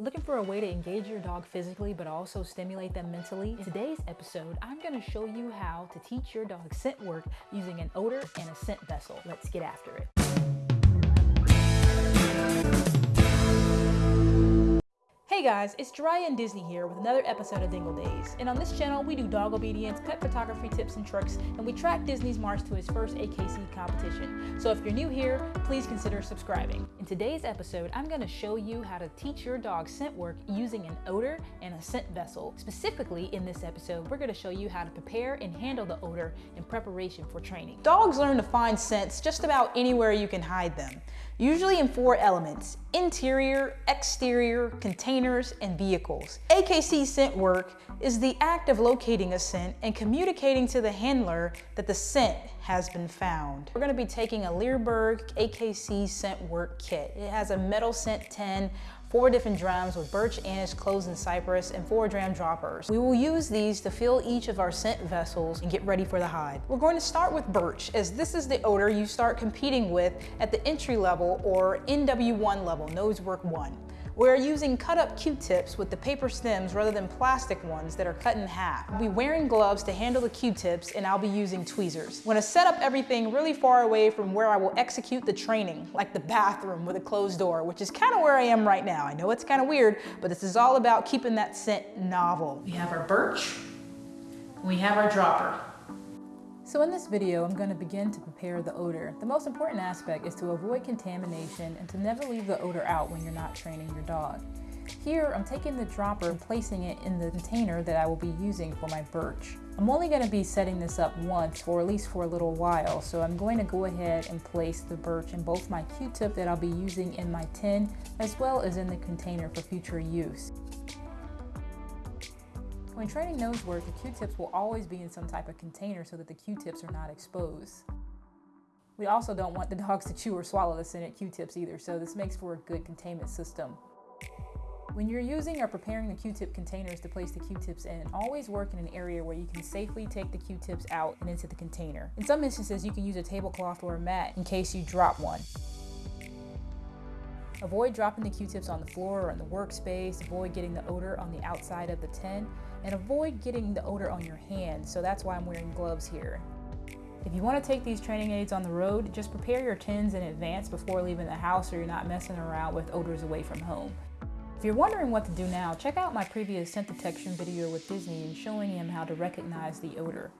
Looking for a way to engage your dog physically but also stimulate them mentally? In today's episode, I'm going to show you how to teach your dog scent work using an odor and a scent vessel. Let's get after it. Guys, it's Jiraiya and Disney here with another episode of Dingle Days. And on this channel, we do dog obedience, pet photography tips and tricks, and we track Disney's march to his first AKC competition. So if you're new here, please consider subscribing. In today's episode, I'm going to show you how to teach your dog scent work using an odor and a scent vessel. Specifically, in this episode, we're going to show you how to prepare and handle the odor in preparation for training. Dogs learn to find scents just about anywhere you can hide them usually in four elements, interior, exterior, containers, and vehicles. AKC scent work is the act of locating a scent and communicating to the handler that the scent has been found. We're gonna be taking a Leerburg AKC scent work kit. It has a metal scent tin, four different drams with birch, anise, cloves, and cypress, and four dram droppers. We will use these to fill each of our scent vessels and get ready for the hide. We're going to start with birch, as this is the odor you start competing with at the entry level or NW1 level, nose work one. We're using cut up Q-tips with the paper stems rather than plastic ones that are cut in half. I'll be wearing gloves to handle the Q-tips and I'll be using tweezers. I'm gonna set up everything really far away from where I will execute the training, like the bathroom with a closed door, which is kind of where I am right now. I know it's kind of weird, but this is all about keeping that scent novel. We have our birch, we have our dropper. So in this video, I'm going to begin to prepare the odor. The most important aspect is to avoid contamination and to never leave the odor out when you're not training your dog. Here, I'm taking the dropper and placing it in the container that I will be using for my birch. I'm only going to be setting this up once, or at least for a little while, so I'm going to go ahead and place the birch in both my Q-tip that I'll be using in my tin, as well as in the container for future use. When training nose work, the Q-tips will always be in some type of container so that the Q-tips are not exposed. We also don't want the dogs to chew or swallow the scented Q-tips either, so this makes for a good containment system. When you're using or preparing the Q-tip containers to place the Q-tips in, always work in an area where you can safely take the Q-tips out and into the container. In some instances, you can use a tablecloth or a mat in case you drop one. Avoid dropping the Q-tips on the floor or in the workspace, avoid getting the odor on the outside of the tin, and avoid getting the odor on your hands, so that's why I'm wearing gloves here. If you want to take these training aids on the road, just prepare your tins in advance before leaving the house so you're not messing around with odors away from home. If you're wondering what to do now, check out my previous scent detection video with Disney and showing him how to recognize the odor.